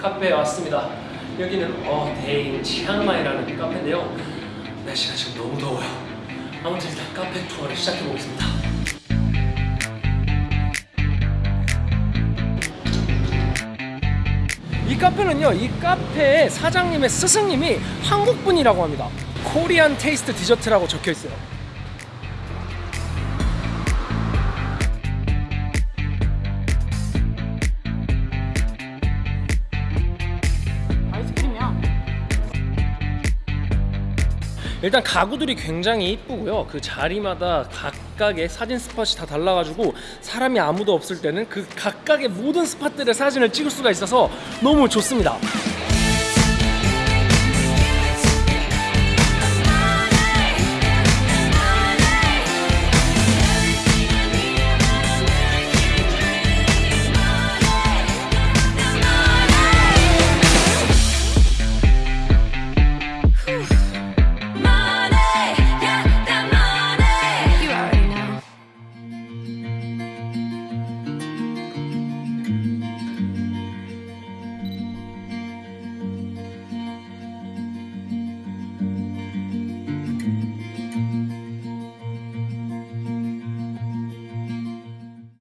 카페에 왔습니다. 여기는 어데인 치앙마이라는 카페인데요. 날씨가 지금 너무 더워요. 아무튼 일단 카페 투어를 시작해 보겠습니다. 이 카페는요, 이 카페의 사장님의 스승님이 한국 분이라고 합니다. Korean taste dessert라고 적혀 있어요. 일단 가구들이 굉장히 이쁘고요. 그 자리마다 각각의 사진 스팟이 다 달라가지고 사람이 아무도 없을 때는 그 각각의 모든 스팟들의 사진을 찍을 수가 있어서 너무 좋습니다.